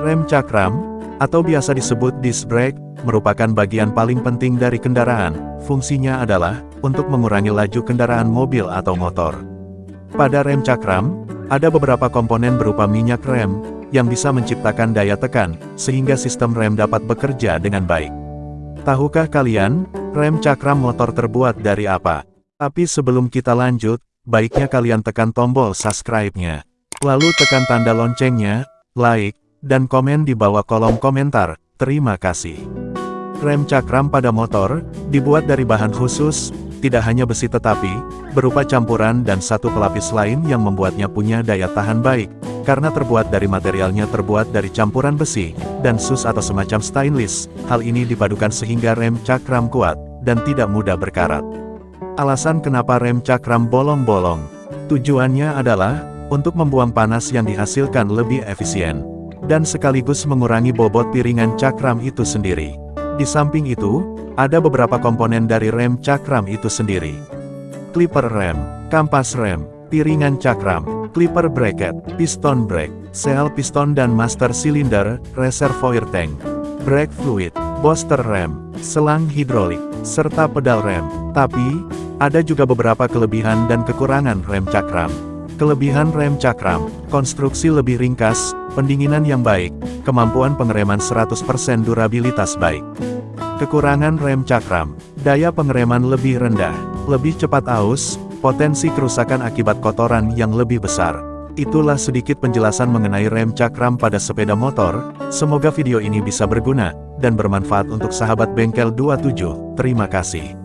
Rem cakram, atau biasa disebut disc brake, merupakan bagian paling penting dari kendaraan. Fungsinya adalah untuk mengurangi laju kendaraan mobil atau motor. Pada rem cakram, ada beberapa komponen berupa minyak rem, yang bisa menciptakan daya tekan, sehingga sistem rem dapat bekerja dengan baik. Tahukah kalian, rem cakram motor terbuat dari apa? Tapi sebelum kita lanjut, baiknya kalian tekan tombol subscribe-nya. Lalu tekan tanda loncengnya, like, dan komen di bawah kolom komentar. Terima kasih. Rem cakram pada motor, dibuat dari bahan khusus, tidak hanya besi tetapi, berupa campuran dan satu pelapis lain yang membuatnya punya daya tahan baik, karena terbuat dari materialnya terbuat dari campuran besi, dan sus atau semacam stainless, hal ini dipadukan sehingga rem cakram kuat, dan tidak mudah berkarat. Alasan kenapa rem cakram bolong-bolong, tujuannya adalah, untuk membuang panas yang dihasilkan lebih efisien, dan sekaligus mengurangi bobot piringan cakram itu sendiri. Di samping itu, ada beberapa komponen dari rem cakram itu sendiri. Clipper rem, kampas rem, piringan cakram, clipper bracket, piston brake, sel piston dan master cylinder, reservoir tank, brake fluid, booster rem, selang hidrolik, serta pedal rem. Tapi, ada juga beberapa kelebihan dan kekurangan rem cakram. Kelebihan rem cakram, konstruksi lebih ringkas, pendinginan yang baik, kemampuan pengereman 100% durabilitas baik. Kekurangan rem cakram, daya pengereman lebih rendah, lebih cepat aus, potensi kerusakan akibat kotoran yang lebih besar. Itulah sedikit penjelasan mengenai rem cakram pada sepeda motor, semoga video ini bisa berguna, dan bermanfaat untuk sahabat bengkel 27, terima kasih.